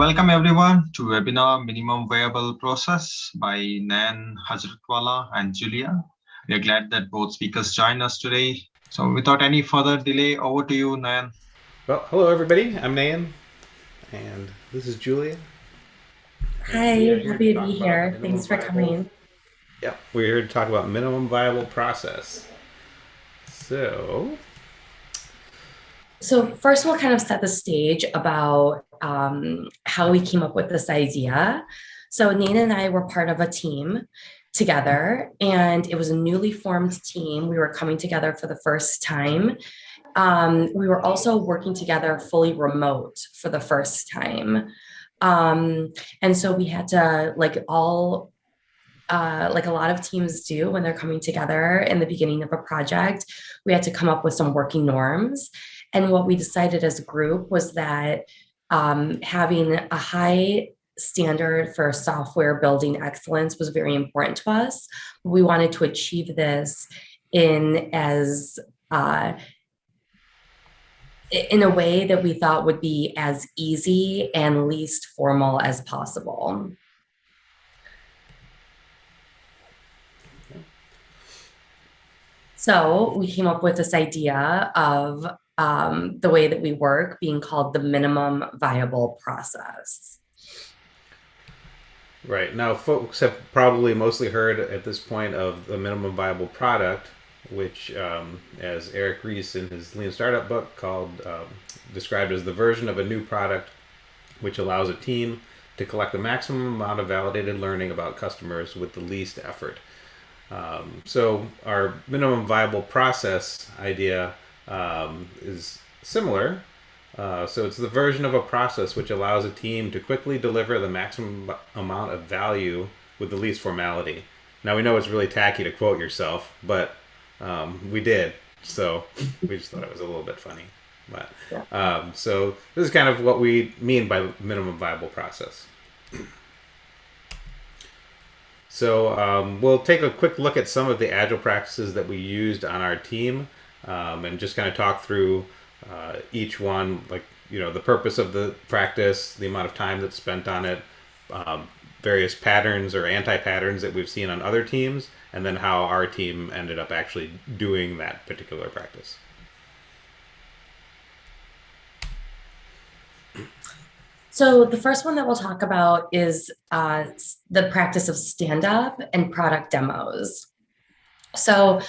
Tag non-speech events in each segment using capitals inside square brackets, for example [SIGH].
Welcome everyone to webinar Minimum Viable Process by Nan Hajratwala and Julia. We are glad that both speakers joined us today. So without any further delay, over to you, Nan. Well, hello everybody. I'm Nan, and this is Julia. Hi, happy to be here. Thanks for coming. Yep, we're here to talk about minimum viable process. So, so first we'll kind of set the stage about um, how we came up with this idea. So Nina and I were part of a team together and it was a newly formed team. We were coming together for the first time. Um, we were also working together fully remote for the first time. Um, and so we had to like all uh, like a lot of teams do when they're coming together in the beginning of a project, we had to come up with some working norms. And what we decided as a group was that um, having a high standard for software building excellence was very important to us. We wanted to achieve this in as uh, in a way that we thought would be as easy and least formal as possible. So we came up with this idea of um, the way that we work being called the minimum viable process. Right. Now, folks have probably mostly heard at this point of the minimum viable product, which, um, as Eric Ries in his Lean Startup book called, um, described as the version of a new product which allows a team to collect the maximum amount of validated learning about customers with the least effort. Um, so our minimum viable process idea um, is similar. Uh, so it's the version of a process which allows a team to quickly deliver the maximum amount of value with the least formality. Now we know it's really tacky to quote yourself, but um, we did. So [LAUGHS] we just thought it was a little bit funny. But um, so this is kind of what we mean by minimum viable process. So um, we'll take a quick look at some of the agile practices that we used on our team um, and just kind of talk through uh, each one, like, you know, the purpose of the practice, the amount of time that's spent on it, um, various patterns or anti-patterns that we've seen on other teams, and then how our team ended up actually doing that particular practice. So the first one that we'll talk about is uh, the practice of stand-up and product demos. So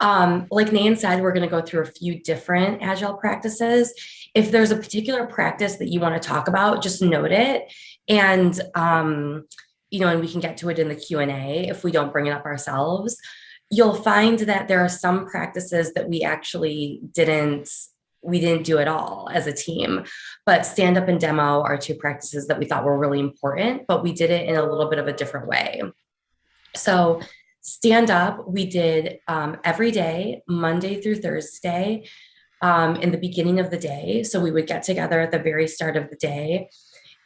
um, like Nan said, we're going to go through a few different agile practices. If there's a particular practice that you want to talk about, just note it. And, um, you know, and we can get to it in the Q&A if we don't bring it up ourselves. You'll find that there are some practices that we actually didn't we didn't do it all as a team. But stand up and demo are two practices that we thought were really important, but we did it in a little bit of a different way. So stand up, we did um, every day, Monday through Thursday, um, in the beginning of the day. So we would get together at the very start of the day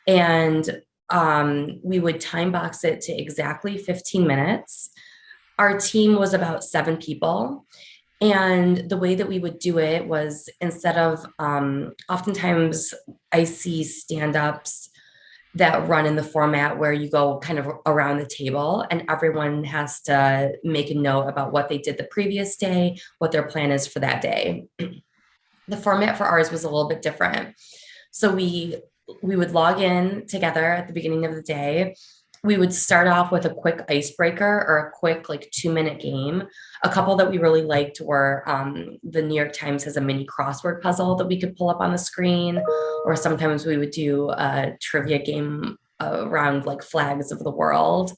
and um, we would time box it to exactly 15 minutes. Our team was about seven people and the way that we would do it was instead of, um, oftentimes I see stand-ups that run in the format where you go kind of around the table and everyone has to make a note about what they did the previous day, what their plan is for that day. the format for ours was a little bit different. So we we would log in together at the beginning of the day we would start off with a quick icebreaker or a quick like two minute game. A couple that we really liked were um, the New York Times has a mini crossword puzzle that we could pull up on the screen, or sometimes we would do a trivia game around like flags of the world.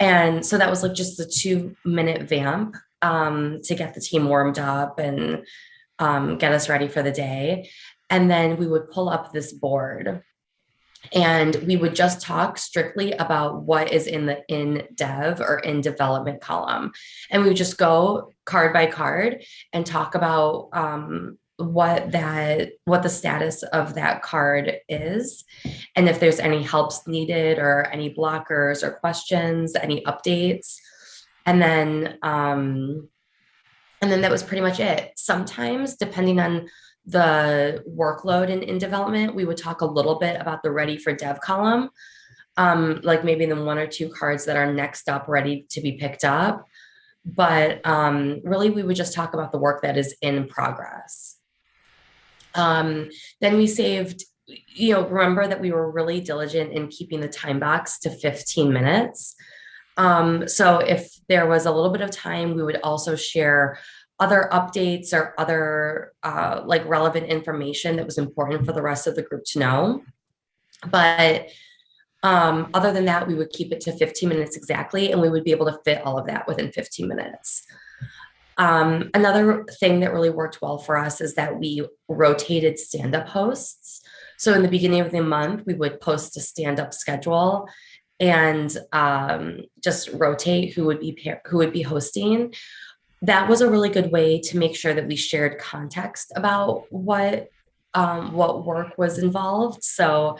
And so that was like just the two minute vamp um, to get the team warmed up and um, get us ready for the day. And then we would pull up this board and we would just talk strictly about what is in the in dev or in development column. And we would just go card by card and talk about um, what that what the status of that card is. And if there's any helps needed or any blockers or questions any updates. And then um, and then that was pretty much it. Sometimes, depending on the workload in, in development, we would talk a little bit about the ready for dev column, um, like maybe the one or two cards that are next up ready to be picked up. But um, really, we would just talk about the work that is in progress. Um, then we saved, you know, remember that we were really diligent in keeping the time box to 15 minutes. Um, so if there was a little bit of time, we would also share other updates or other uh, like relevant information that was important for the rest of the group to know. But um, other than that, we would keep it to 15 minutes exactly, and we would be able to fit all of that within 15 minutes. Um, another thing that really worked well for us is that we rotated stand-up hosts. So in the beginning of the month, we would post a stand-up schedule and um, just rotate who would be who would be hosting that was a really good way to make sure that we shared context about what um, what work was involved. So,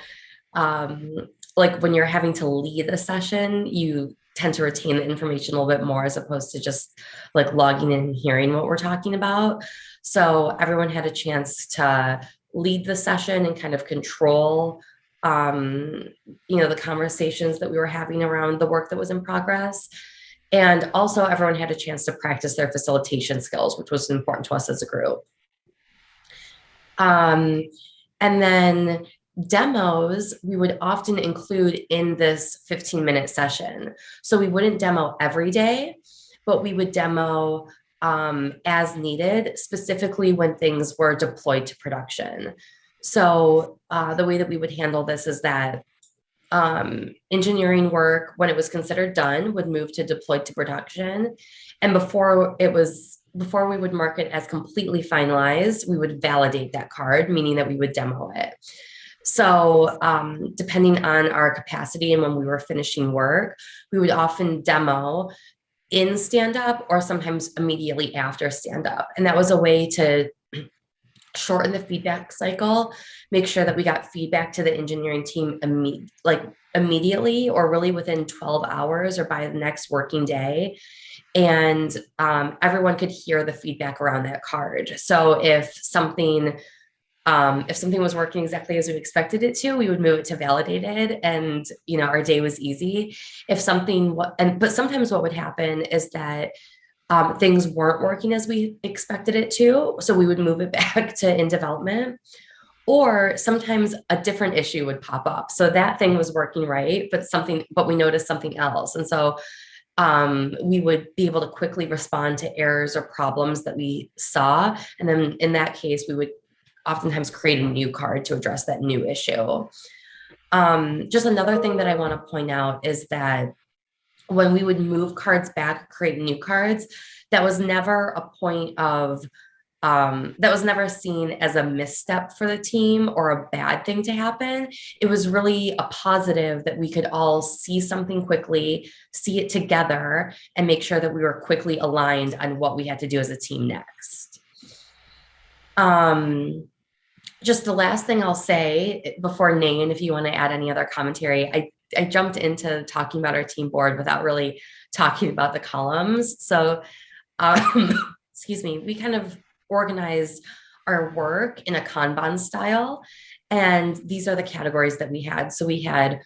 um, like when you're having to lead a session, you tend to retain the information a little bit more as opposed to just like logging in and hearing what we're talking about. So everyone had a chance to lead the session and kind of control um, you know, the conversations that we were having around the work that was in progress. And also everyone had a chance to practice their facilitation skills, which was important to us as a group. Um, and then demos we would often include in this 15 minute session. So we wouldn't demo every day, but we would demo um, as needed, specifically when things were deployed to production. So uh, the way that we would handle this is that um, engineering work, when it was considered done, would move to deploy to production. And before it was, before we would mark it as completely finalized, we would validate that card, meaning that we would demo it. So um, depending on our capacity and when we were finishing work, we would often demo in stand up or sometimes immediately after stand up. And that was a way to shorten the feedback cycle, make sure that we got feedback to the engineering team imme like immediately or really within 12 hours or by the next working day. And um, everyone could hear the feedback around that card. So if something um, if something was working exactly as we expected it to, we would move it to validated and, you know, our day was easy. If something, what and, but sometimes what would happen is that um, things weren't working as we expected it to. So we would move it [LAUGHS] back to in development. Or sometimes a different issue would pop up. So that thing was working right, but something, but we noticed something else. And so um, we would be able to quickly respond to errors or problems that we saw. And then in that case, we would oftentimes create a new card to address that new issue. Um, just another thing that I want to point out is that when we would move cards back, create new cards, that was never a point of, um, that was never seen as a misstep for the team or a bad thing to happen. It was really a positive that we could all see something quickly, see it together, and make sure that we were quickly aligned on what we had to do as a team next. Um, just the last thing I'll say before Nan, if you want to add any other commentary, I I jumped into talking about our team board without really talking about the columns. So, um, [LAUGHS] excuse me, we kind of organized our work in a Kanban style. And these are the categories that we had. So we had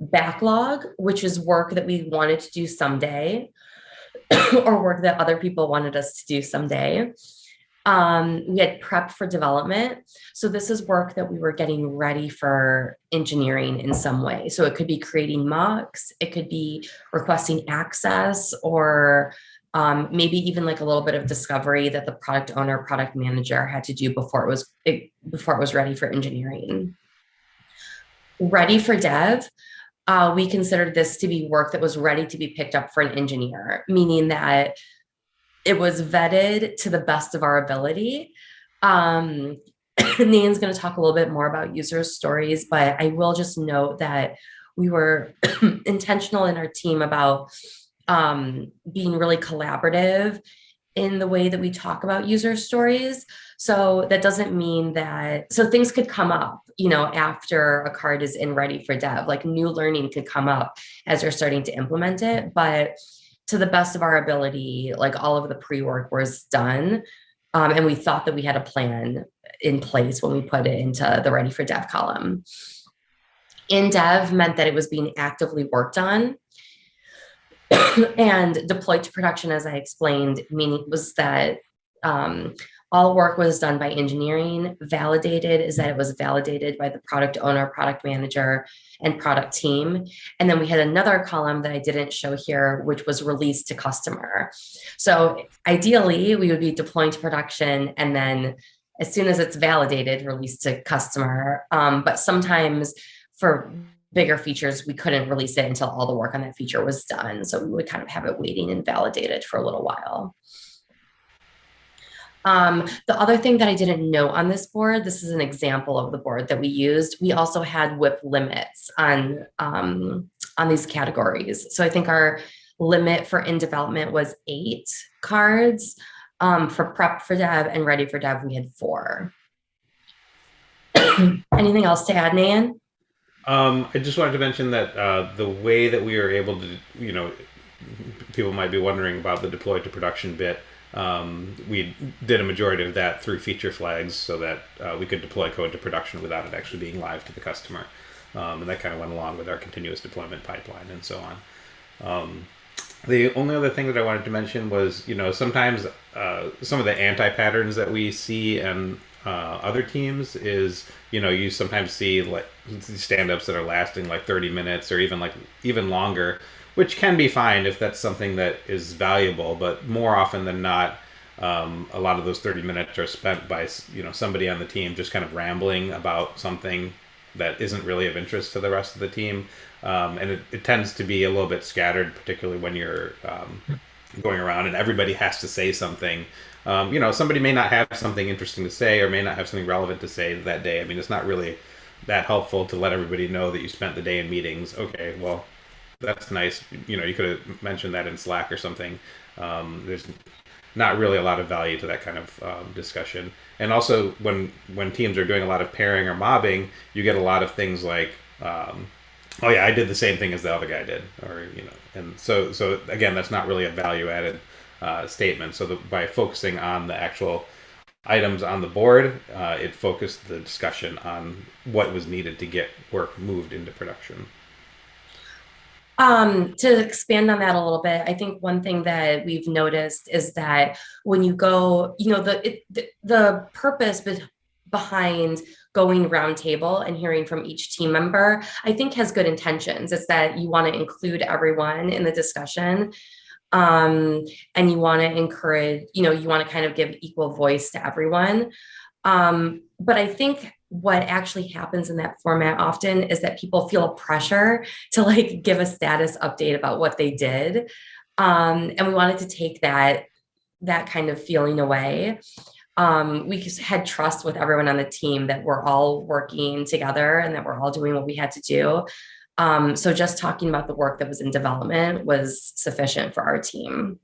backlog, which is work that we wanted to do someday [CLEARS THROAT] or work that other people wanted us to do someday. Um, we had prep for development. So this is work that we were getting ready for engineering in some way. So it could be creating mocks, it could be requesting access or um, maybe even like a little bit of discovery that the product owner, product manager had to do before it was it, before it was ready for engineering. Ready for dev, uh, we considered this to be work that was ready to be picked up for an engineer, meaning that it was vetted to the best of our ability. Um, [CLEARS THROAT] going to talk a little bit more about user stories, but I will just note that we were [CLEARS THROAT] intentional in our team about um, being really collaborative in the way that we talk about user stories. So that doesn't mean that, so things could come up, you know, after a card is in ready for dev, like new learning could come up as you're starting to implement it. But to the best of our ability, like all of the pre-work was done. Um, and we thought that we had a plan in place when we put it into the ready for dev column. In dev meant that it was being actively worked on. [CLEARS THROAT] and deployed to production, as I explained, meaning was that um, all work was done by engineering. Validated is that it was validated by the product owner, product manager, and product team. And then we had another column that I didn't show here, which was released to customer. So ideally, we would be deploying to production and then as soon as it's validated, released to customer. Um, but sometimes for bigger features, we couldn't release it until all the work on that feature was done. So we would kind of have it waiting and validated for a little while. Um, the other thing that I didn't note on this board, this is an example of the board that we used. We also had WIP limits on, um, on these categories. So I think our limit for in development was eight cards. Um, for prep for dev and ready for dev, we had four. [CLEARS THROAT] Anything else to add, Nan? Um, I just wanted to mention that uh, the way that we were able to, you know, people might be wondering about the deploy to production bit. Um, we did a majority of that through feature flags so that uh, we could deploy code to production without it actually being live to the customer. Um, and that kind of went along with our continuous deployment pipeline and so on. Um, the only other thing that I wanted to mention was, you know, sometimes uh, some of the anti-patterns that we see and uh, other teams is, you know, you sometimes see like stand-ups that are lasting like 30 minutes or even like even longer which can be fine if that's something that is valuable. But more often than not, um, a lot of those 30 minutes are spent by you know somebody on the team just kind of rambling about something that isn't really of interest to the rest of the team. Um, and it, it, tends to be a little bit scattered, particularly when you're um, going around and everybody has to say something. Um, you know, somebody may not have something interesting to say or may not have something relevant to say that day. I mean, it's not really that helpful to let everybody know that you spent the day in meetings. Okay, well, that's nice. You know, you could have mentioned that in Slack or something. Um, there's not really a lot of value to that kind of um, discussion. And also, when when teams are doing a lot of pairing or mobbing, you get a lot of things like, um, "Oh yeah, I did the same thing as the other guy did," or you know. And so, so again, that's not really a value added uh, statement. So the, by focusing on the actual items on the board, uh, it focused the discussion on what was needed to get work moved into production. Um, to expand on that a little bit, I think one thing that we've noticed is that when you go, you know, the it, the, purpose be behind going roundtable and hearing from each team member, I think has good intentions. It's that you want to include everyone in the discussion. Um, and you want to encourage, you know, you want to kind of give equal voice to everyone. Um, but I think what actually happens in that format often is that people feel a pressure to like give a status update about what they did. Um, and we wanted to take that, that kind of feeling away. Um, we had trust with everyone on the team that we're all working together and that we're all doing what we had to do. Um, so just talking about the work that was in development was sufficient for our team.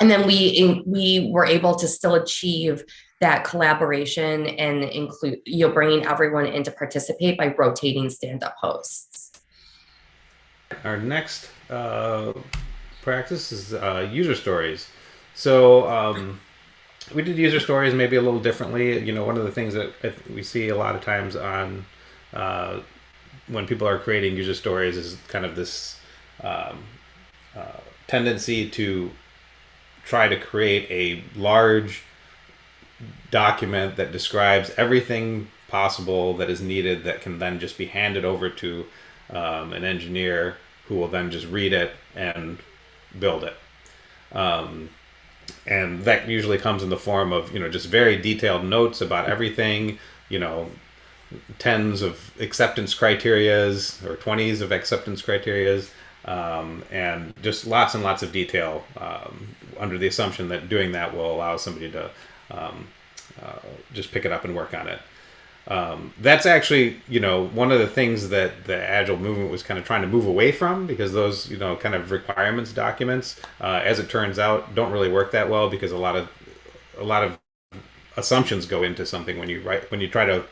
And then we we were able to still achieve that collaboration and include you know bringing everyone in to participate by rotating stand-up hosts. Our next uh, practice is uh, user stories. So um, we did user stories maybe a little differently. You know, one of the things that we see a lot of times on uh, when people are creating user stories is kind of this um, uh, tendency to try to create a large document that describes everything possible that is needed that can then just be handed over to um, an engineer who will then just read it and build it. Um, and that usually comes in the form of, you know, just very detailed notes about everything, you know, tens of acceptance criterias or 20s of acceptance criterias um, and just lots and lots of detail um, under the assumption that doing that will allow somebody to um, uh, just pick it up and work on it. Um, that's actually, you know, one of the things that the Agile movement was kind of trying to move away from because those, you know, kind of requirements documents, uh, as it turns out, don't really work that well because a lot of a lot of assumptions go into something when you write when you try to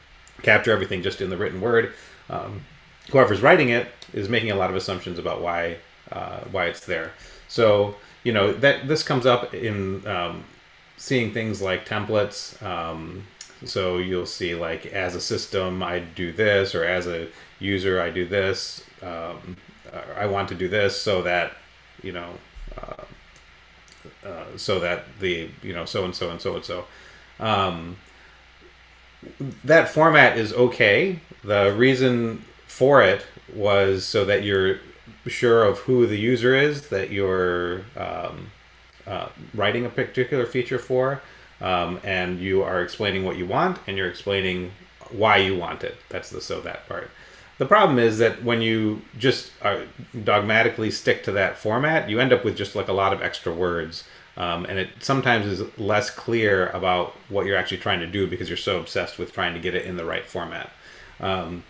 capture everything just in the written word. Um, whoever's writing it is making a lot of assumptions about why uh, why it's there. So you know that this comes up in um, seeing things like templates. Um, so you'll see like as a system I do this, or as a user I do this. Um, I want to do this so that you know. Uh, uh, so that the you know so and so and so and so um, that format is okay the reason for it was so that you're sure of who the user is that you're um, uh, writing a particular feature for um, and you are explaining what you want and you're explaining why you want it that's the so that part the problem is that when you just uh, dogmatically stick to that format, you end up with just like a lot of extra words. Um, and it sometimes is less clear about what you're actually trying to do because you're so obsessed with trying to get it in the right format. Um,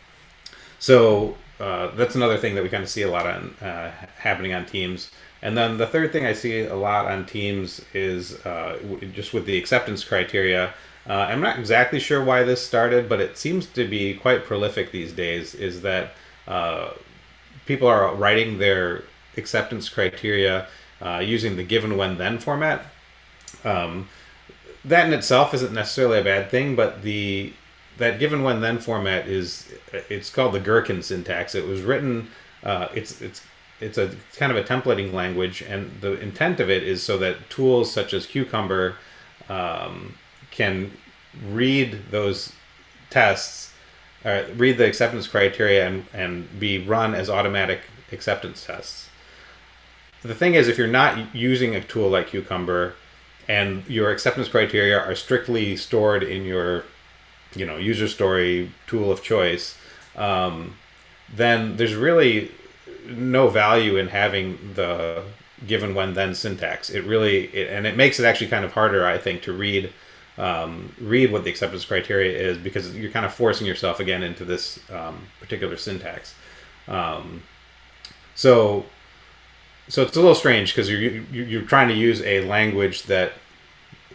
so uh, that's another thing that we kind of see a lot on uh, happening on teams. And then the third thing I see a lot on teams is uh, just with the acceptance criteria. Uh, I'm not exactly sure why this started, but it seems to be quite prolific these days. Is that uh, people are writing their acceptance criteria uh, using the given when then format. Um, that in itself isn't necessarily a bad thing, but the that given when then format is it's called the Gherkin syntax. It was written. Uh, it's it's it's a kind of a templating language, and the intent of it is so that tools such as Cucumber um, can read those tests, uh, read the acceptance criteria, and and be run as automatic acceptance tests. The thing is, if you're not using a tool like Cucumber, and your acceptance criteria are strictly stored in your, you know, user story tool of choice, um, then there's really no value in having the given when then syntax. It really it, and it makes it actually kind of harder, I think, to read um, read what the acceptance criteria is because you're kind of forcing yourself again into this um, particular syntax. Um, so so it's a little strange because you're you're trying to use a language that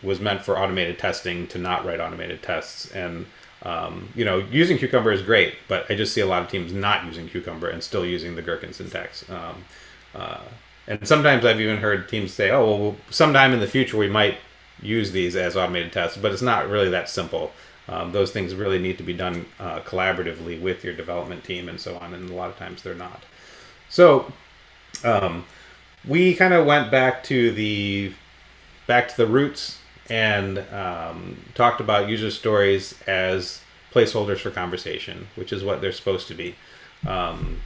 was meant for automated testing to not write automated tests and um, you know using cucumber is great but i just see a lot of teams not using cucumber and still using the gherkin syntax. Um, uh, and sometimes i've even heard teams say oh well sometime in the future we might use these as automated tests but it's not really that simple. Um, those things really need to be done uh, collaboratively with your development team and so on and a lot of times they're not. So um, we kind of went back to the back to the roots and um, talked about user stories as placeholders for conversation, which is what they're supposed to be. Um,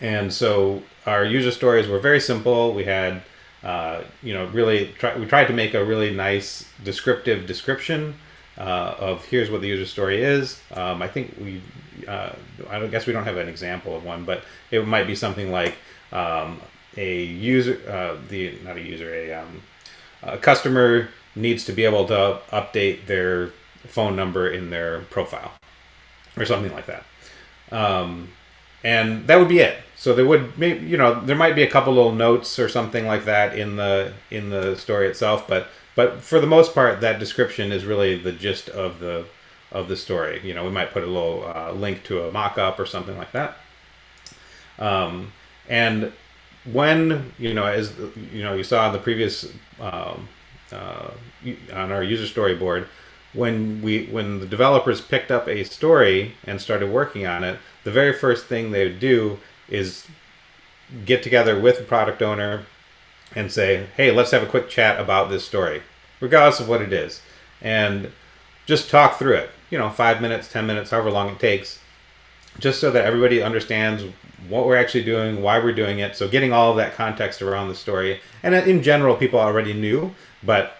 and so our user stories were very simple. We had, uh, you know, really try, we tried to make a really nice descriptive description uh, of here's what the user story is. Um, I think we, uh, I guess we don't have an example of one, but it might be something like um, a user, uh, the not a user, a, um, a customer needs to be able to update their phone number in their profile or something like that. Um, and that would be it. So there would maybe you know there might be a couple little notes or something like that in the in the story itself, but but for the most part, that description is really the gist of the of the story. You know, we might put a little uh, link to a mock-up or something like that. Um, and when you know as you know you saw in the previous um, uh, on our user storyboard, when we when the developers picked up a story and started working on it the very first thing they would do is get together with the product owner and say hey let's have a quick chat about this story regardless of what it is and just talk through it you know five minutes ten minutes however long it takes just so that everybody understands what we're actually doing, why we're doing it. So getting all of that context around the story. And in general, people already knew, but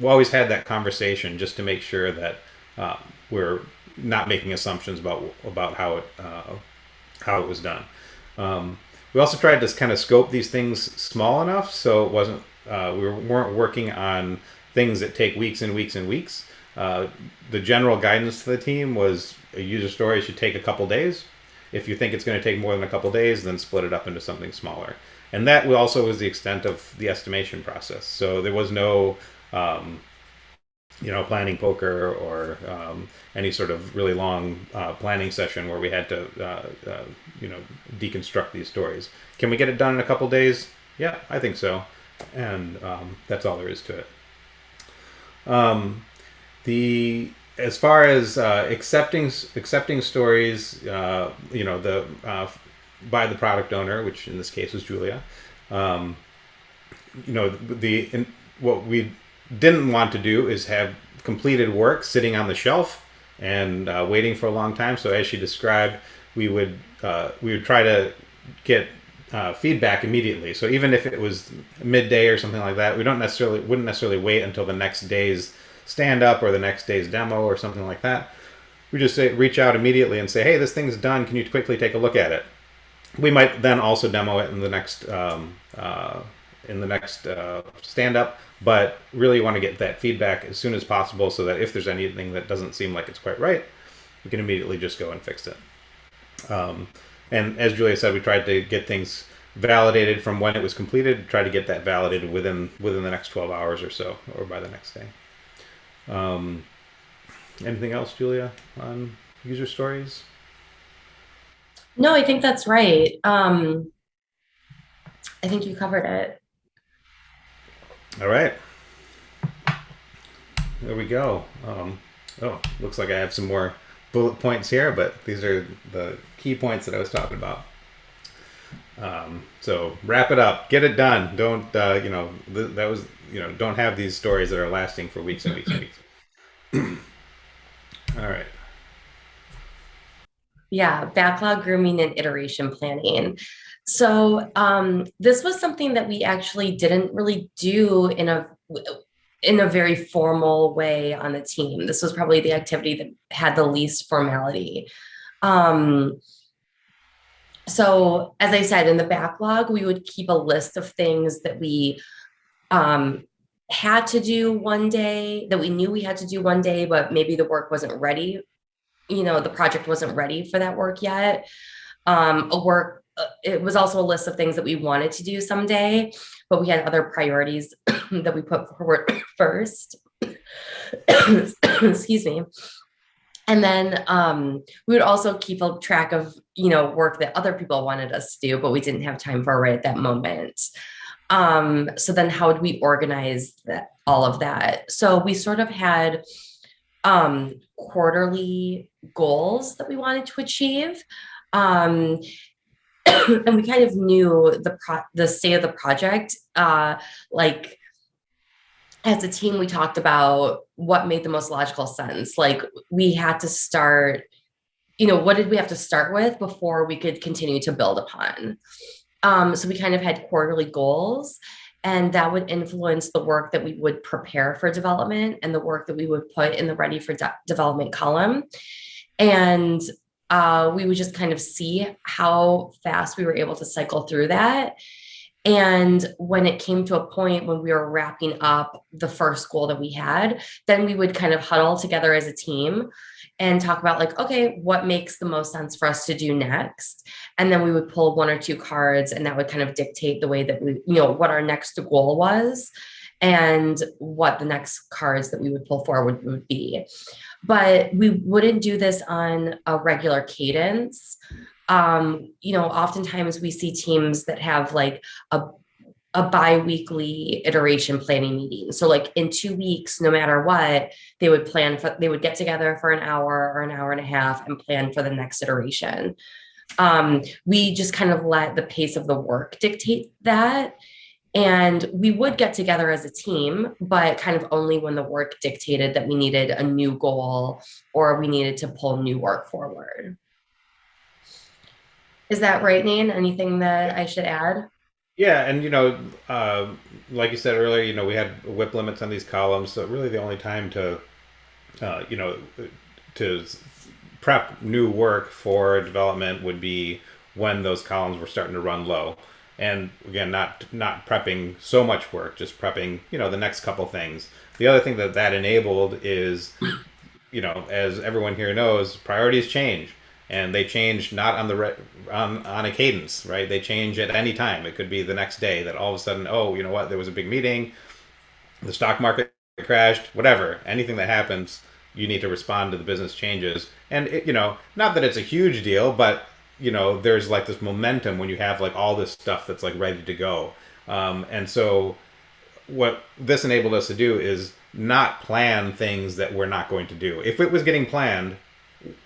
we always had that conversation just to make sure that uh, we're not making assumptions about about how it uh, how it was done. Um, we also tried to kind of scope these things small enough so it wasn't uh, we weren't working on things that take weeks and weeks and weeks. Uh, the general guidance to the team was a user story should take a couple days if you think it's going to take more than a couple days, then split it up into something smaller. And that also was the extent of the estimation process. So there was no, um, you know, planning poker or um, any sort of really long uh, planning session where we had to, uh, uh, you know, deconstruct these stories. Can we get it done in a couple days? Yeah, I think so, and um, that's all there is to it. Um, the as far as uh, accepting accepting stories, uh, you know, the uh, by the product owner, which in this case was Julia. Um, you know, the in, what we didn't want to do is have completed work sitting on the shelf and uh, waiting for a long time. So as she described, we would uh, we would try to get uh, feedback immediately. So even if it was midday or something like that, we don't necessarily wouldn't necessarily wait until the next day's stand up or the next day's demo or something like that. We just say reach out immediately and say, hey, this thing's done. Can you quickly take a look at it? We might then also demo it in the next um, uh, in the next uh, stand up, but really want to get that feedback as soon as possible so that if there's anything that doesn't seem like it's quite right, we can immediately just go and fix it. Um, and as Julia said, we tried to get things validated from when it was completed, try to get that validated within within the next 12 hours or so, or by the next day. Um, anything else, Julia, on user stories? No, I think that's right. Um, I think you covered it. All right. There we go. Um, oh, looks like I have some more bullet points here, but these are the key points that I was talking about. Um, so wrap it up, get it done. Don't uh, you know th- that was you know don't have these stories that are lasting for weeks and weeks and weeks. [CLEARS THROAT] All right. Yeah, backlog grooming and iteration planning. So um, this was something that we actually didn't really do in a in a very formal way on the team. This was probably the activity that had the least formality. Um, so as I said, in the backlog, we would keep a list of things that we um, had to do one day, that we knew we had to do one day, but maybe the work wasn't ready. You know, the project wasn't ready for that work yet. Um, a work, uh, it was also a list of things that we wanted to do someday, but we had other priorities [CLEARS THROAT] that we put forward [CLEARS THROAT] first. [COUGHS] Excuse me. And then um, we would also keep a track of, you know, work that other people wanted us to do, but we didn't have time for right at that moment. Um, so then how would we organize that, all of that? So we sort of had um, quarterly goals that we wanted to achieve. Um, [COUGHS] and we kind of knew the the state of the project, uh, like as a team, we talked about what made the most logical sense. Like we had to start, you know, what did we have to start with before we could continue to build upon? Um, so we kind of had quarterly goals and that would influence the work that we would prepare for development and the work that we would put in the ready for de development column. And uh, we would just kind of see how fast we were able to cycle through that and when it came to a point when we were wrapping up the first goal that we had, then we would kind of huddle together as a team and talk about like, okay, what makes the most sense for us to do next? And then we would pull one or two cards and that would kind of dictate the way that we, you know, what our next goal was and what the next cards that we would pull forward would be. But we wouldn't do this on a regular cadence um, you know, oftentimes we see teams that have like a a bi-weekly iteration planning meeting. So like in two weeks, no matter what, they would plan for, they would get together for an hour or an hour and a half and plan for the next iteration. Um, we just kind of let the pace of the work dictate that. And we would get together as a team, but kind of only when the work dictated that we needed a new goal or we needed to pull new work forward. Is that right, Nate? Anything that I should add? Yeah, and you know, uh, like you said earlier, you know, we had WIP limits on these columns, so really the only time to, uh, you know, to prep new work for development would be when those columns were starting to run low. And again, not not prepping so much work, just prepping, you know, the next couple things. The other thing that that enabled is, you know, as everyone here knows, priorities change and they change not on the re- on, on a cadence right? They change at any time. It could be the next day that all of a sudden oh you know what? There was a big meeting. The stock market crashed whatever. Anything that happens you need to respond to the business changes. And it, you know not that it's a huge deal but you know there's like this momentum when you have like all this stuff that's like ready to go. Um, and so what this enabled us to do is not plan things that we're not going to do. If it was getting planned,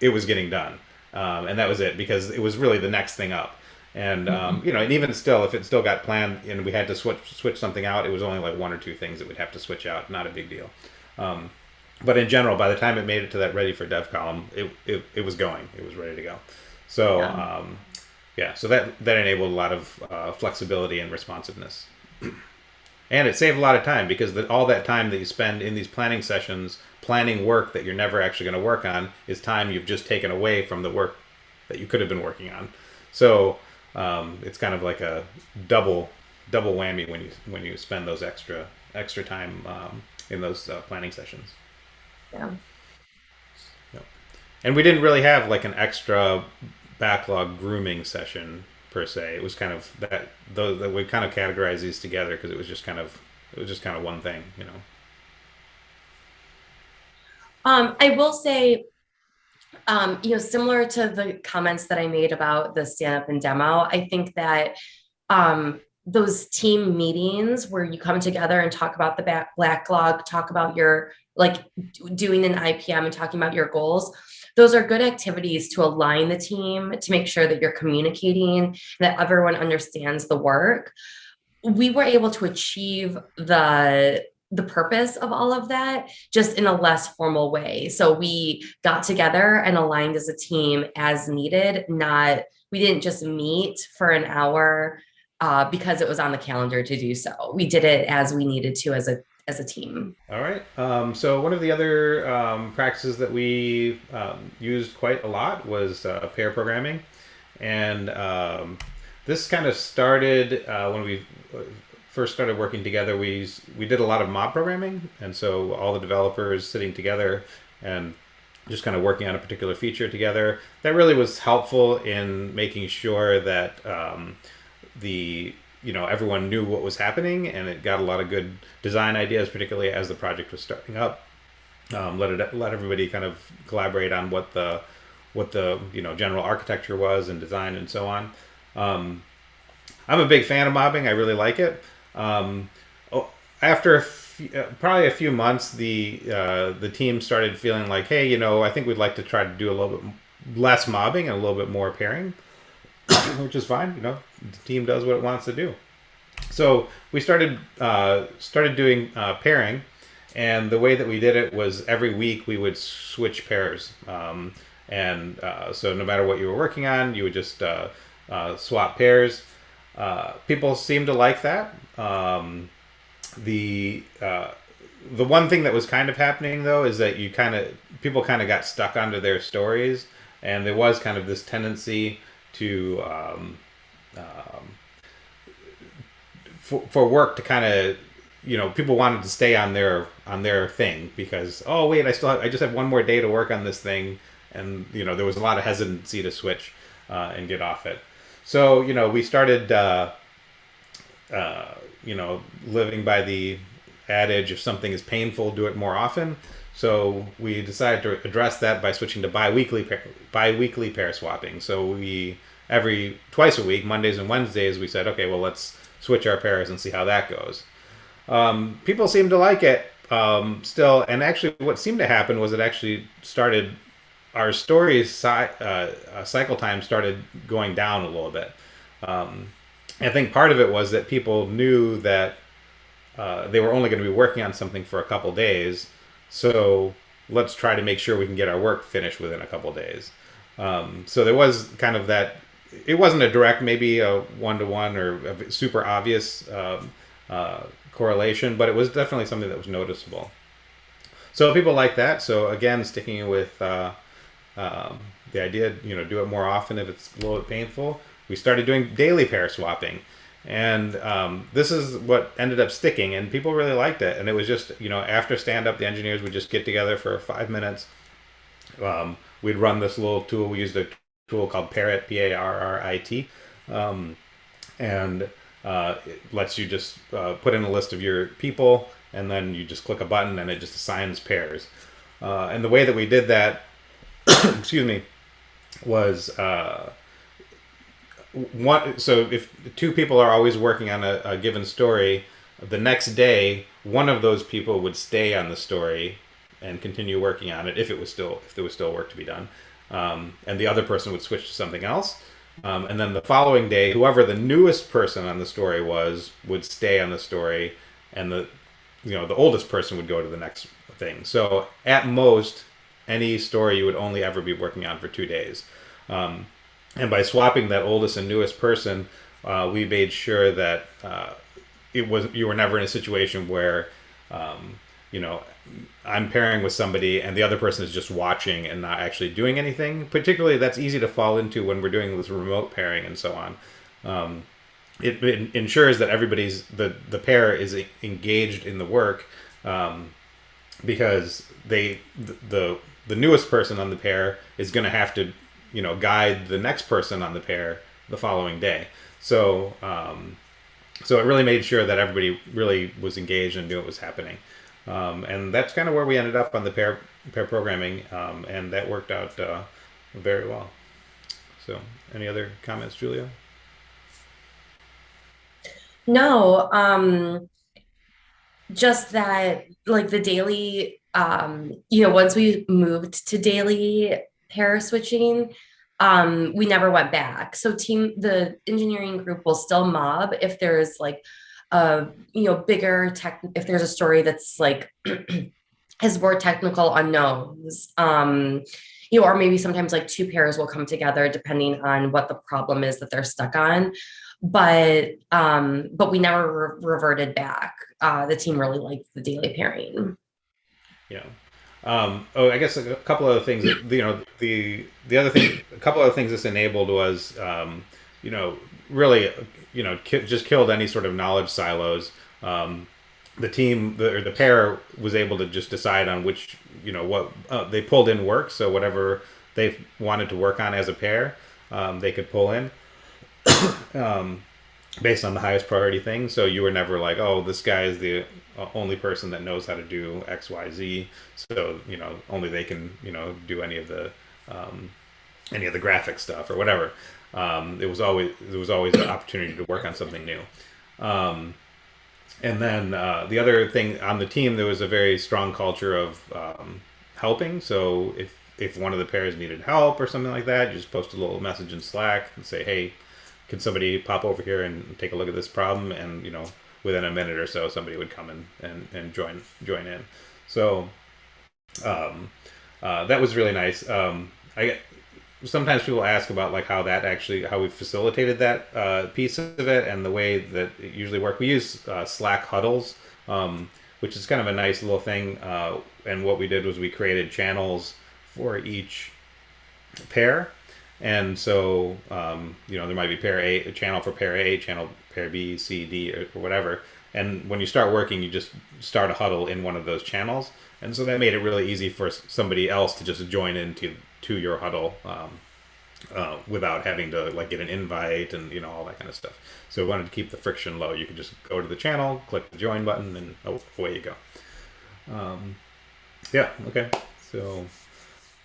it was getting done. Um, and that was it because it was really the next thing up. And um, you know, and even still, if it still got planned and we had to switch switch something out, it was only like one or two things that we'd have to switch out. Not a big deal. Um, but in general, by the time it made it to that ready for dev column, it, it, it was going. It was ready to go. So Yeah. um, yeah, so that that enabled a lot of uh, flexibility and responsiveness. [CLEARS THROAT] And it saved a lot of time because the, all that time that you spend in these planning sessions, planning work that you're never actually going to work on, is time you've just taken away from the work that you could have been working on. So um, it's kind of like a double double whammy when you when you spend those extra extra time um, in those uh, planning sessions. Yeah. Yep. And we didn't really have like an extra backlog grooming session per se. It was kind of that though that we kind of categorize these together because it was just kind of it was just kind of one thing, you know. Um, I will say, um, you know, similar to the comments that I made about the stand up and demo, I think that um, those team meetings where you come together and talk about the back backlog, talk about your like doing an IPM and talking about your goals. Those are good activities to align the team to make sure that you're communicating, that everyone understands the work. We were able to achieve the the purpose of all of that just in a less formal way. So we got together and aligned as a team as needed, not we didn't just meet for an hour uh, because it was on the calendar to do so. We did it as we needed to as a as a team. All right. Um, so one of the other um, practices that we um, used quite a lot was uh, pair programming, and um, this kind of started uh, when we first started working together. We we did a lot of mob programming, and so all the developers sitting together and just kind of working on a particular feature together. That really was helpful in making sure that um, the you know everyone knew what was happening and it got a lot of good design ideas particularly as the project was starting up um, let it let everybody kind of collaborate on what the what the you know general architecture was and design and so on um, i'm a big fan of mobbing i really like it um, oh, after a uh, probably a few months the uh, the team started feeling like hey you know i think we'd like to try to do a little bit less mobbing and a little bit more pairing [COUGHS] which is fine. You know, the team does what it wants to do. So we started uh, started doing uh, pairing, and the way that we did it was every week we would switch pairs. Um, and uh, so no matter what you were working on, you would just uh, swap pairs. Uh, people seem to like that. Um, the uh, the one thing that was kind of happening though is that you kind of people kind of got stuck onto their stories, and there was kind of this tendency to um, um, for, for work to kind of you know people wanted to stay on their on their thing because oh wait I still have, I just have one more day to work on this thing and you know there was a lot of hesitancy to switch uh, and get off it so you know we started uh, uh, you know living by the adage if something is painful do it more often so we decided to address that by switching to bi-weekly pair, bi-weekly pair swapping. So we every twice a week, Mondays and Wednesdays, we said, okay, well let's switch our pairs and see how that goes. Um, people seemed to like it um, still, and actually, what seemed to happen was it actually started our stories uh, uh, cycle time started going down a little bit. Um, I think part of it was that people knew that uh, they were only going to be working on something for a couple days, so let's try to make sure we can get our work finished within a couple days. Um, so there was kind of that. It wasn't a direct, maybe a one to one or super obvious um, uh, correlation, but it was definitely something that was noticeable. So people like that. So again, sticking with uh, um, the idea, you know, do it more often if it's a little bit painful. We started doing daily pair swapping, and um, this is what ended up sticking, and people really liked it. And it was just, you know, after stand up, the engineers would just get together for five minutes. Um, we'd run this little tool. We used a tool called Parrit, P A R R I T, um, and uh, it lets you just uh, put in a list of your people, and then you just click a button, and it just assigns pairs. Uh, and the way that we did that, [COUGHS] excuse me, was uh, one so if two people are always working on a, a given story the next day one of those people would stay on the story and continue working on it if it was still if there was still work to be done. Um, and the other person would switch to something else. Um, and then the following day whoever the newest person on the story was would stay on the story and the you know the oldest person would go to the next thing. So at most any story you would only ever be working on for two days um, and by swapping that oldest and newest person, uh, we made sure that uh, it was you were never in a situation where, um, you know, I'm pairing with somebody and the other person is just watching and not actually doing anything. Particularly, that's easy to fall into when we're doing this remote pairing and so on. Um, it, it, ensures that everybody's the the pair is engaged in the work um, because they the, the the newest person on the pair is going to have to you know guide the next person on the pair the following day. So um, so it really made sure that everybody really was engaged and knew what was happening. Um, and that's kind of where we ended up on the pair pair programming, um, and that worked out uh, very well. So, any other comments, Julia? No, um, just that like the daily, um, you know, once we moved to daily pair switching, um, we never went back. So team, the engineering group will still mob if there's like a, you know, bigger tech, if there's a story that's like [CLEARS THROAT] has more technical unknowns. Um, you know, or maybe sometimes like two pairs will come together depending on what the problem is that they're stuck on. But um, but we never re reverted back. Uh, the team really liked the daily pairing. Yeah. Um, oh, I guess a couple of things. That, you know, the the other thing, a couple of things this enabled was, um, you know, really, you know, ki just killed any sort of knowledge silos. Um, the team, the, or the pair, was able to just decide on which, you know, what uh, they pulled in work. So whatever they wanted to work on as a pair, um, they could pull in. [COUGHS] Um, based on the highest priority thing. So you were never like, oh, this guy is the only person that knows how to do X, Y, Z. So you know, only they can you know do any of the um, any of the graphic stuff or whatever. Um, it was always there was always an opportunity to work on something new. Um, and then uh, the other thing on the team, there was a very strong culture of um, helping. So if if one of the pairs needed help or something like that, you just post a little message in Slack and say, hey can somebody pop over here and take a look at this problem? And you know, within a minute or so, somebody would come in and, and join join in. So um, uh, that was really nice. Um, I sometimes people ask about like how that actually how we facilitated that uh, piece of it and the way that it usually work. We use uh, Slack huddles, um, which is kind of a nice little thing. Uh, and what we did was we created channels for each pair and so, um, you know, there might be pair A, a channel for pair A, channel pair B, C, D, or, or, whatever. And when you start working, you just start a huddle in one of those channels. And so that made it really easy for somebody else to just join into to your huddle um, uh, without having to like get an invite and you know all that kind of stuff. So we wanted to keep the friction low. You could just go to the channel, click the join button, and away you go. Um, yeah. Okay. So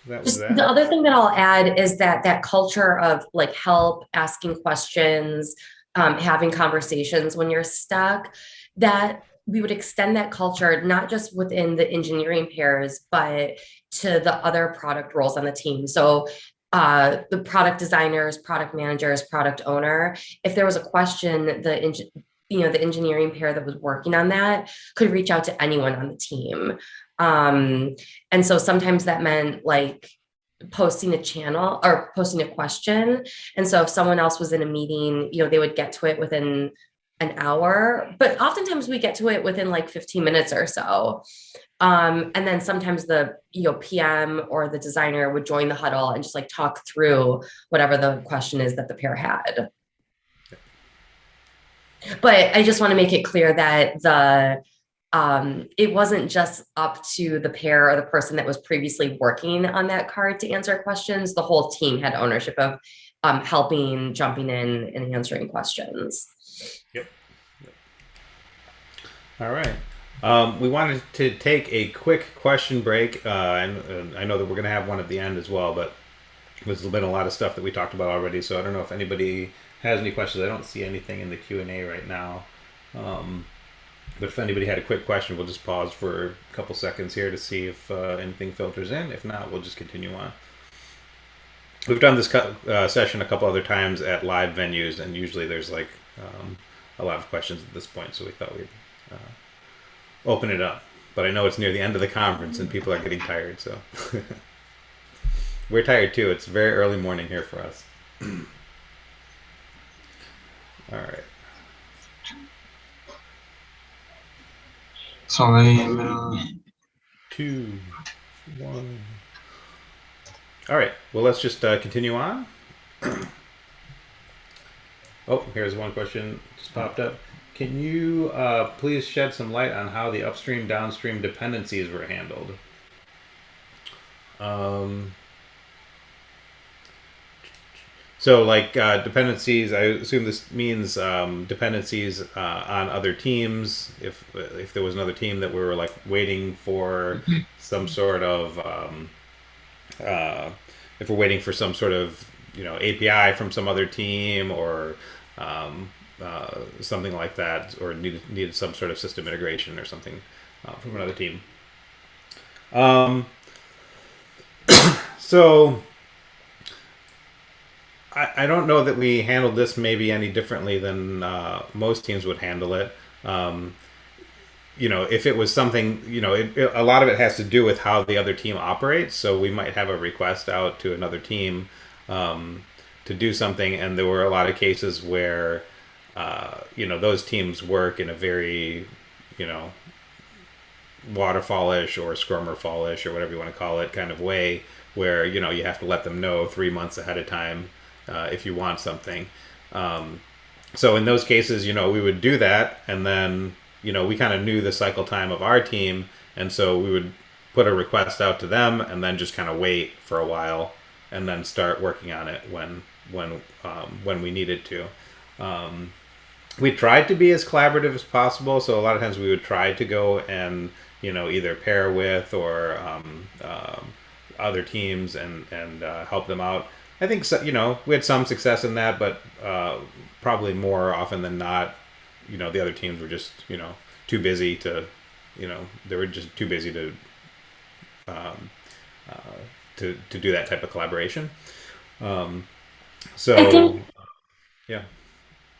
that was that. The other thing that I'll add is that that culture of like help, asking questions, um, having conversations when you're stuck, that we would extend that culture not just within the engineering pairs, but to the other product roles on the team. So uh, the product designers, product managers, product owner, if there was a question, the you know the engineering pair that was working on that could reach out to anyone on the team um, and so sometimes that meant like posting a channel or posting a question. And so if someone else was in a meeting, you know, they would get to it within an hour, but oftentimes we get to it within like 15 minutes or so. Um, and then sometimes the you know PM or the designer would join the huddle and just like talk through whatever the question is that the pair had. But I just want to make it clear that the um, it wasn't just up to the pair or the person that was previously working on that card to answer questions. The whole team had ownership of um, helping, jumping in, and answering questions. Yep. yep. All right. Um, we wanted to take a quick question break, uh, and uh, I know that we're going to have one at the end as well, but there's been a lot of stuff that we talked about already. So I don't know if anybody has any questions. I don't see anything in the Q and A right now. Um, but if anybody had a quick question, we'll just pause for a couple seconds here to see if uh, anything filters in. If not, we'll just continue on. We've done this uh, session a couple other times at live venues, and usually there's like um, a lot of questions at this point, so we thought we'd uh, open it up. But I know it's near the end of the conference and people are getting tired, so [LAUGHS] we're tired too. It's very early morning here for us. [CLEARS THROAT] All right. So will. Two, one. All right. Well, let's just uh, continue on. [CLEARS THROAT] oh, here's one question just popped up. Can you uh, please shed some light on how the upstream downstream dependencies were handled? Um, so, like uh, dependencies, I assume this means um, dependencies uh, on other teams. If if there was another team that we were like waiting for some sort of um, uh, if we're waiting for some sort of you know API from some other team or um, uh, something like that, or needed needed some sort of system integration or something uh, from another team. Um, [COUGHS] so I, I don't know that we handled this maybe any differently than uh, most teams would handle it. Um, you know, if it was something, you know, it, it, a lot of it has to do with how the other team operates. So we might have a request out to another team um, to do something, and there were a lot of cases where, uh, you know, those teams work in a very, you know, waterfallish or fallish or whatever you want to call it kind of way, where you know you have to let them know three months ahead of time uh, if you want something. Um, so in those cases, you know, we would do that, and then you know, we kind of knew the cycle time of our team, and so we would put a request out to them, and then just kind of wait for a while, and then start working on it when when um, when we needed to. Um, we tried to be as collaborative as possible, so a lot of times we would try to go and you know either pair with or um, um other teams and and uh, help them out. I think so, you know we had some success in that, but uh, probably more often than not, you know the other teams were just you know too busy to you know they were just too busy to um, uh, to to do that type of collaboration. Um, so think, yeah.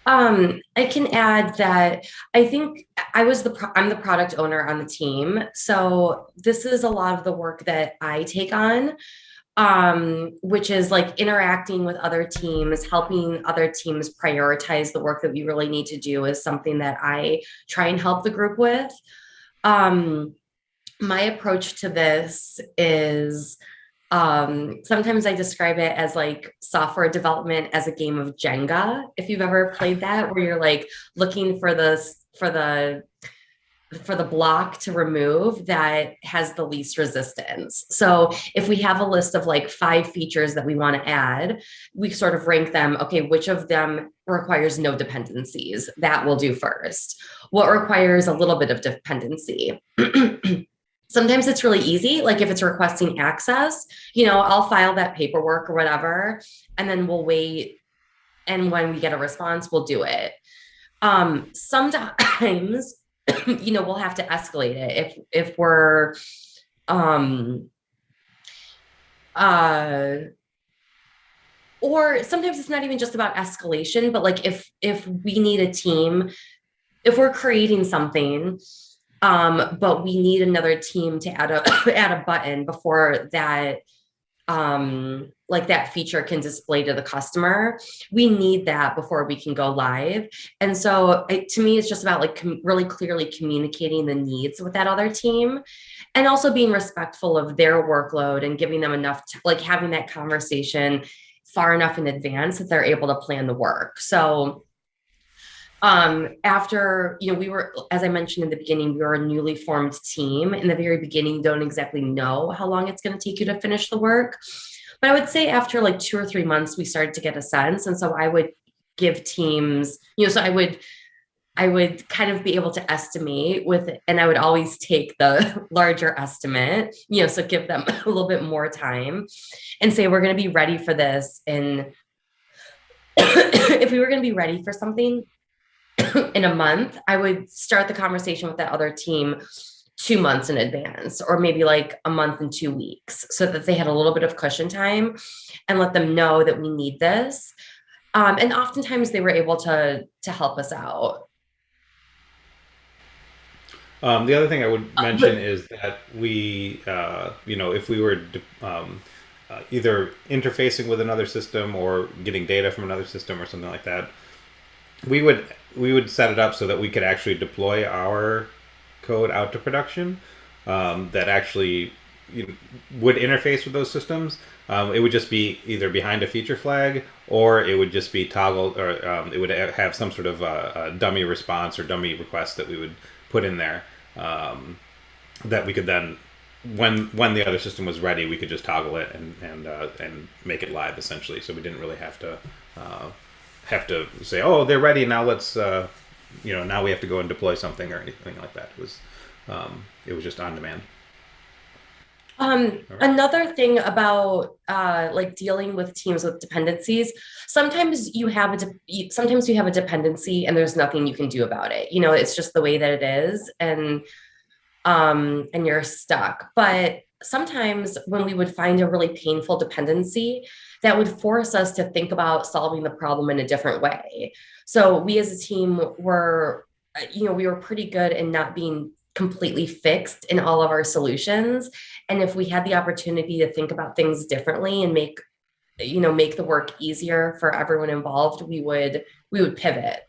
Um, I can add that I think I was the pro- I'm the product owner on the team, so this is a lot of the work that I take on um, which is like interacting with other teams, helping other teams prioritize the work that we really need to do is something that I try and help the group with. Um, my approach to this is um, sometimes I describe it as like software development as a game of Jenga. If you've ever played that, where you're like looking for the for the for the block to remove that has the least resistance. So if we have a list of like five features that we want to add, we sort of rank them. Okay, which of them requires no dependencies? That will do first. What requires a little bit of dependency? [CLEARS THROAT] Sometimes it's really easy. Like if it's requesting access, you know, I'll file that paperwork or whatever, and then we'll wait. And when we get a response, we'll do it. Um, sometimes [CLEARS THROAT] you know we'll have to escalate it if if we're um uh or sometimes it's not even just about escalation but like if if we need a team if we're creating something um but we need another team to add a [COUGHS] add a button before that um like that feature can display to the customer. We need that before we can go live. And so it, to me it's just about like really clearly communicating the needs with that other team and also being respectful of their workload and giving them enough like having that conversation far enough in advance that they're able to plan the work. So um, after you know we were as i mentioned in the beginning we were a newly formed team. In the very beginning don't exactly know how long it's going to take you to finish the work but I would say after like two or three months, we started to get a sense. And so I would give teams, you know, so I would I would kind of be able to estimate with, and I would always take the [LAUGHS] larger estimate, you know, so give them [LAUGHS] a little bit more time and say, we're going to be ready for this. And [COUGHS] if we were going to be ready for something [COUGHS] in a month, I would start the conversation with that other team two months in advance or maybe like a month and two weeks so that they had a little bit of cushion time and let them know that we need this. Um, and oftentimes they were able to to help us out. Um, the other thing I would Uh, mention is that we, uh, you know, if we were um, uh, either interfacing with another system or getting data from another system or something like that, we would we would set it up so that we could actually deploy our code out to production um, that actually you know, would interface with those systems. Um, it would just be either behind a feature flag or it would just be toggled or um, it would have some sort of uh a dummy response or dummy request that we would put in there um, that we could then when when the other system was ready we could just toggle it and and uh, and make it live essentially so we didn't really have to uh, have to say oh they're ready now let's uh, you know now we have to go and deploy something or anything like that it was um, it was just on demand Um, right. another thing about uh, like dealing with teams with dependencies, sometimes you have a sometimes you have a dependency and there's nothing you can do about it. You know, it's just the way that it is, and um, and you're stuck. But sometimes when we would find a really painful dependency, that would force us to think about solving the problem in a different way. So we as a team were, you know, we were pretty good in not being completely fixed in all of our solutions and if we had the opportunity to think about things differently and make you know make the work easier for everyone involved we would we would pivot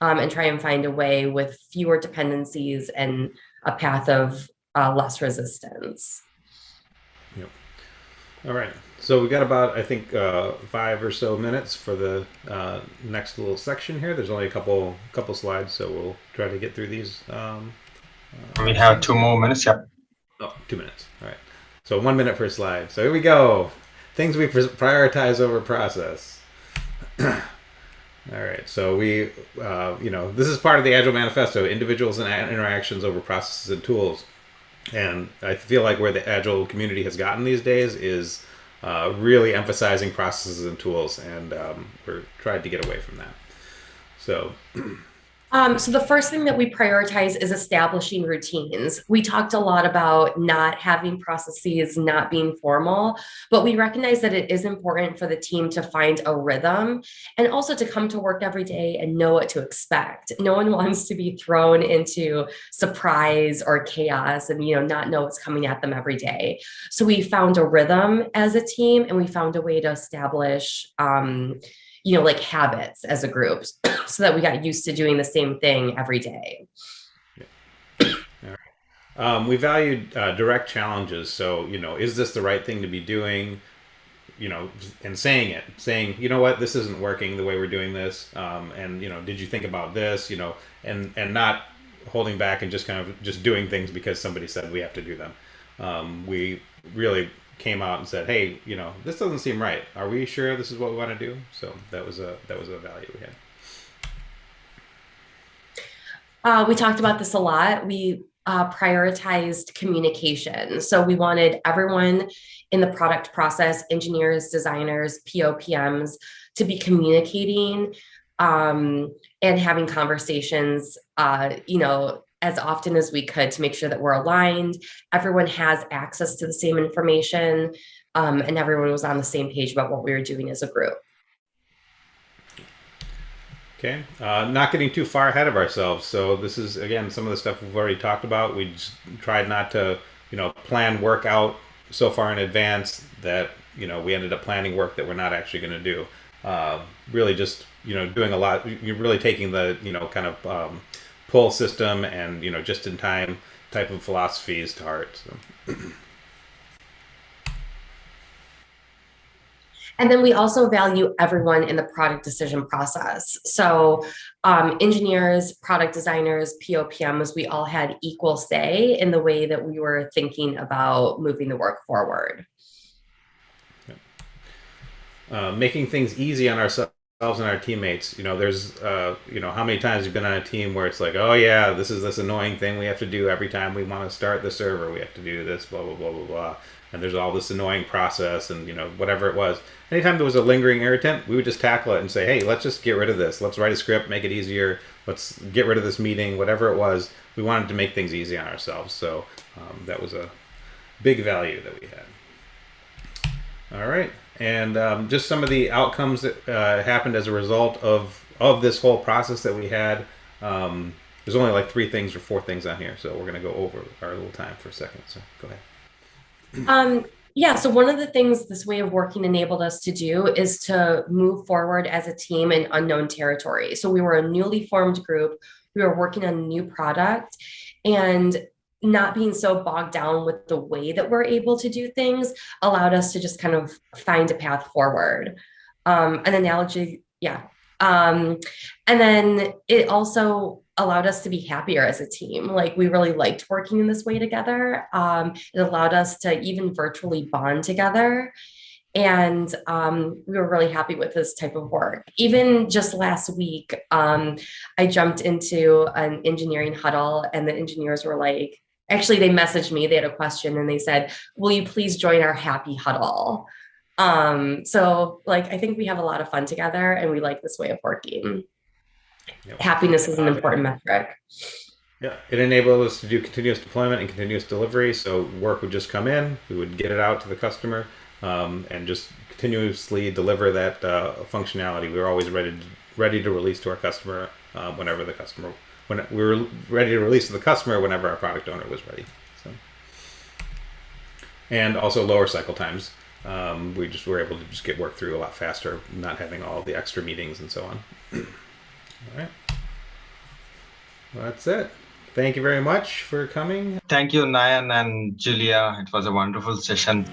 um, and try and find a way with fewer dependencies and a path of uh, less resistance Yep. all right so we've got about i think uh, five or so minutes for the uh, next little section here there's only a couple couple slides so we'll try to get through these um, We have two more minutes. Yep. Oh, two minutes. All right. So one minute per slide. So here we go. Things we prioritize over process. [CLEARS THROAT] All right. So we, uh, you know, this is part of the Agile Manifesto: individuals and interactions over processes and tools. And I feel like where the Agile community has gotten these days is uh, really emphasizing processes and tools, and um, we're trying to get away from that. So [CLEARS THROAT] Um, so the first thing that we prioritize is establishing routines. We talked a lot about not having processes, not being formal, but we recognize that it is important for the team to find a rhythm and also to come to work every day and know what to expect. No one [LAUGHS] wants to be thrown into surprise or chaos and you know not know what's coming at them every day. So we found a rhythm as a team and we found a way to establish um, you know, like habits as a group [CLEARS THROAT] so that we got used to doing the same thing every day. Um, we valued uh, direct challenges. So, you know, is this the right thing to be doing? You know, and saying it, saying, you know what, this isn't working the way we're doing this. Um, and you know, did you think about this? You know, and and not holding back and just kind of just doing things because somebody said we have to do them. Um, we really came out and said, hey, you know, this doesn't seem right. Are we sure this is what we want to do? So that was a that was a value we had. Uh, we talked about this a lot. We uh, prioritized communication. So we wanted everyone in the product process, engineers, designers, POPMs, to be communicating um, and having conversations, uh, you know, as often as we could to make sure that we're aligned. Everyone has access to the same information, um, and everyone was on the same page about what we were doing as a group. Okay, uh, not getting too far ahead of ourselves. So this is again some of the stuff we've already talked about. We tried not to, you know, plan work out so far in advance that you know we ended up planning work that we're not actually going to do. Uh, really, just you know, doing a lot. You're really taking the you know kind of um, pull system and you know just in time type of philosophies to heart. So. And then we also value everyone in the product decision process. So um, engineers, product designers, POPMs, we all had equal say in the way that we were thinking about moving the work forward. Uh, making things easy on ourselves ourselves and our teammates, you know, there's, uh, you know, how many times you've been on a team where it's like, oh yeah, this is this annoying thing we have to do every time we want to start the server. We have to do this, blah blah blah blah blah, and there's all this annoying process, and you know, whatever it was. Anytime there was a lingering irritant, we would just tackle it and say, hey, let's just get rid of this. Let's write a script, make it easier. Let's get rid of this meeting, whatever it was. We wanted to make things easy on ourselves, so um, that was a big value that we had. All right and um, just some of the outcomes that uh, happened as a result of of this whole process that we had. Um, there's only like three things or four things on here, so we're gonna go over our little time for a second. So go ahead. Um, yeah, so one of the things this way of working enabled us to do is to move forward as a team in unknown territory. So we were a newly formed group. We were working on a new product, and not being so bogged down with the way that we're able to do things allowed us to just kind of find a path forward. Um, an analogy, yeah. Um, and then it also allowed us to be happier as a team. Like we really liked working in this way together. Um, it allowed us to even virtually bond together. And um, we were really happy with this type of work. Even just last week, um, I jumped into an engineering huddle and the engineers were like, actually they messaged me they had a question and they said will you please join our happy huddle? Um so like i think we have a lot of fun together and we like this way of working. Yep. happiness is an important metric. yeah it enabled us to do continuous deployment and continuous delivery so work would just come in we would get it out to the customer um, and just continuously deliver that uh, functionality. We were always ready to, ready to release to our customer uh, whenever the customer when we were ready to release to the customer whenever our product owner was ready. So, and also lower cycle times. Um, we just were able to just get work through a lot faster, not having all the extra meetings and so on. [CLEARS THROAT] all right. That's it. Thank you very much for coming. Thank you, Nayan and Julia. It was a wonderful session.